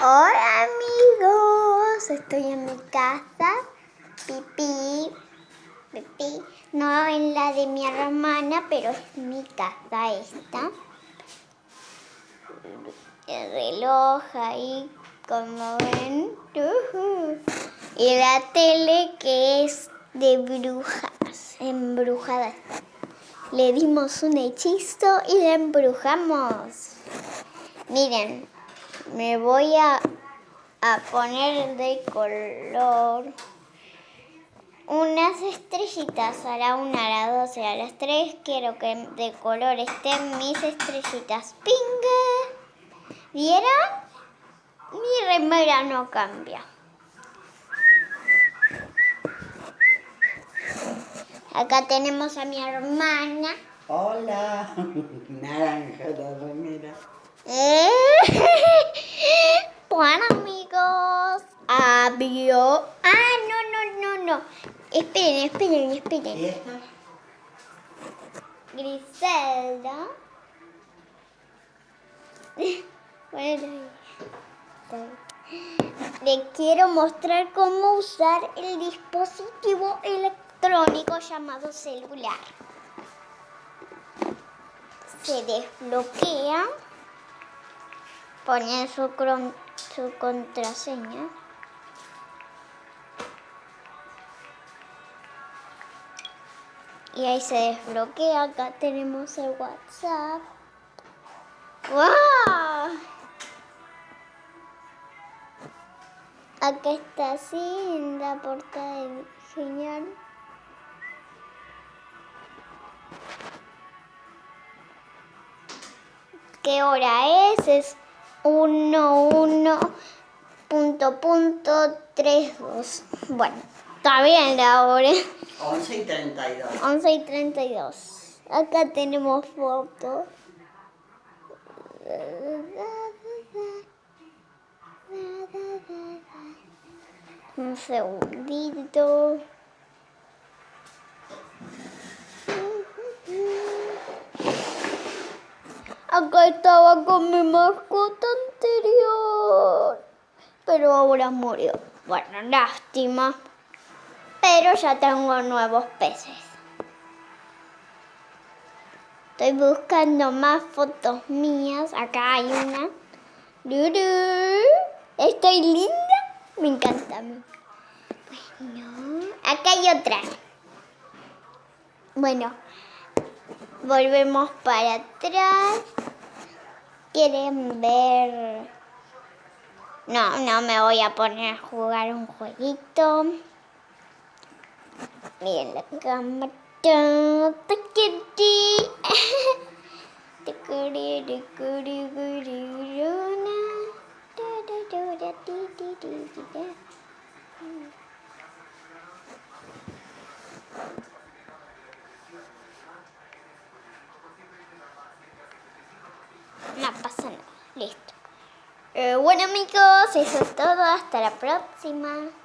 Hola amigos, estoy en mi casa, pipí, pipí, no en la de mi hermana, pero es mi casa esta. El reloj ahí, como ven, y la tele que es de brujas, embrujada. Le dimos un hechizo y la embrujamos. Miren, me voy a, poner de color unas estrellitas a la una, a la dos y a las tres. Quiero que de color estén mis estrellitas. ¡Ping! ¿Vieron? Mi remera no cambia. Acá tenemos a mi hermana. Hola, naranja la remera. ¿Eh? Bueno, amigos. Abrió. Ah, no, no, no, no. Esperen, esperen, esperen. ¿Y esta? Griselda. Bueno, le quiero mostrar cómo usar el dispositivo electrónico llamado celular. Se desbloquea poner su, su contraseña. Y ahí se desbloquea. Acá tenemos el WhatsApp. ¡Wow! Acá está así en la portada de genial. ¿Qué hora es? Es 1, 1, punto, punto, 3, 2. Bueno, está bien la hora. 11 y 32. 11 y 32. Acá tenemos fotos. Un segundito. Acá estaba con mi mascota anterior. Pero ahora murió. Bueno, lástima. Pero ya tengo nuevos peces. Estoy buscando más fotos mías. Acá hay una. ¿Estoy linda? Me encanta. Bueno, acá hay otra. Bueno, volvemos para atrás quieren ver... No, no me voy a poner a jugar un jueguito. Miren la cámara. Listo. Eh, bueno amigos, eso es todo. Hasta la próxima.